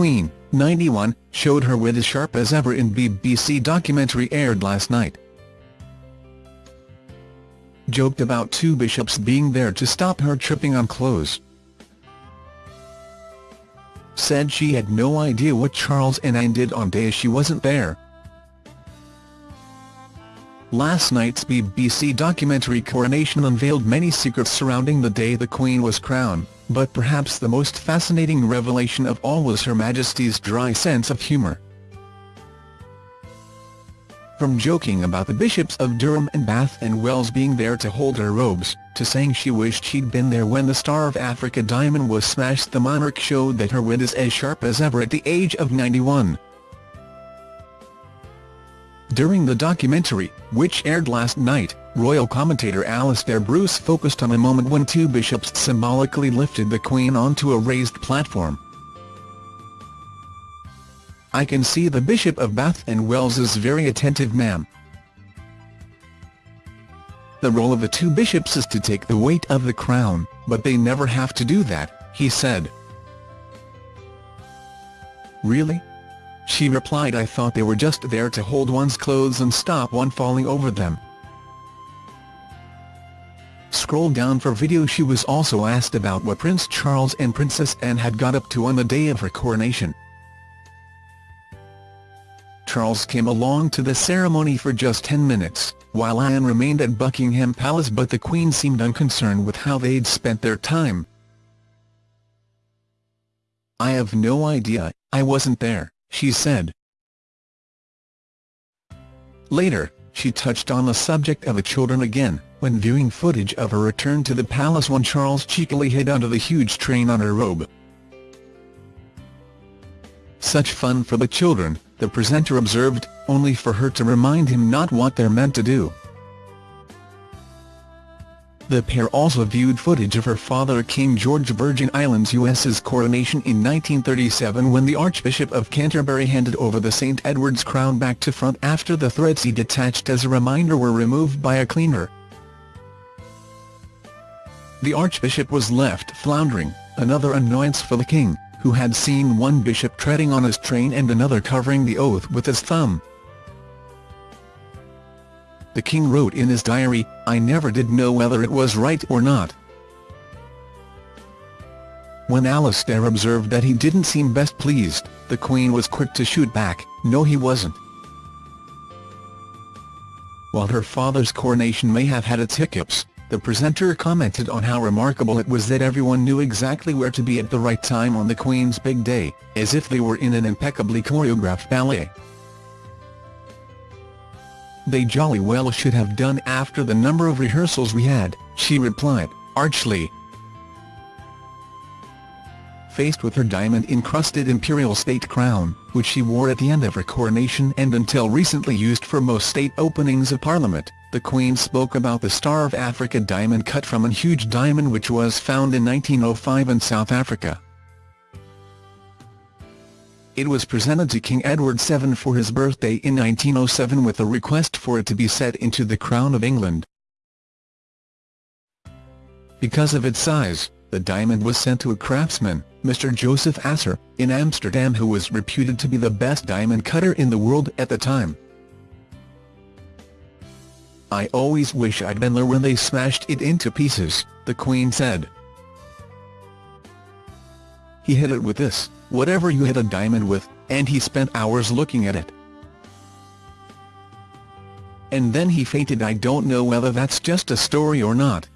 Queen, 91, showed her wit as sharp as ever in BBC documentary aired last night. Joked about two bishops being there to stop her tripping on clothes. Said she had no idea what Charles and Anne did on days she wasn't there. Last night's BBC documentary Coronation unveiled many secrets surrounding the day the Queen was crowned, but perhaps the most fascinating revelation of all was Her Majesty's dry sense of humour. From joking about the bishops of Durham and Bath and Wells being there to hold her robes, to saying she wished she'd been there when the Star of Africa diamond was smashed the monarch showed that her wit is as sharp as ever at the age of 91. During the documentary, which aired last night, royal commentator Alastair Bruce focused on a moment when two bishops symbolically lifted the Queen onto a raised platform. I can see the Bishop of Bath and Wells is very attentive ma'am. The role of the two bishops is to take the weight of the crown, but they never have to do that, he said. Really? She replied I thought they were just there to hold one's clothes and stop one falling over them. Scroll down for video She was also asked about what Prince Charles and Princess Anne had got up to on the day of her coronation. Charles came along to the ceremony for just 10 minutes, while Anne remained at Buckingham Palace but the Queen seemed unconcerned with how they'd spent their time. I have no idea, I wasn't there she said. Later, she touched on the subject of the children again, when viewing footage of her return to the palace when Charles cheekily hid under the huge train on her robe. Such fun for the children, the presenter observed, only for her to remind him not what they're meant to do. The pair also viewed footage of her father King George VI's coronation in 1937 when the Archbishop of Canterbury handed over the St Edward's crown back to front after the threads he detached as a reminder were removed by a cleaner. The Archbishop was left floundering, another annoyance for the King, who had seen one bishop treading on his train and another covering the oath with his thumb. The king wrote in his diary, I never did know whether it was right or not. When Alastair observed that he didn't seem best pleased, the Queen was quick to shoot back, no he wasn't. While her father's coronation may have had its hiccups, the presenter commented on how remarkable it was that everyone knew exactly where to be at the right time on the Queen's big day, as if they were in an impeccably choreographed ballet they jolly well should have done after the number of rehearsals we had, she replied, archly. Faced with her diamond-encrusted imperial state crown, which she wore at the end of her coronation and until recently used for most state openings of Parliament, the Queen spoke about the Star of Africa diamond cut from a huge diamond which was found in 1905 in South Africa. It was presented to King Edward VII for his birthday in 1907 with a request for it to be set into the Crown of England. Because of its size, the diamond was sent to a craftsman, Mr Joseph Asscher, in Amsterdam who was reputed to be the best diamond cutter in the world at the time. I always wish I'd been there when they smashed it into pieces, the Queen said. He hit it with this, whatever you hit a diamond with, and he spent hours looking at it. And then he fainted I don't know whether that's just a story or not,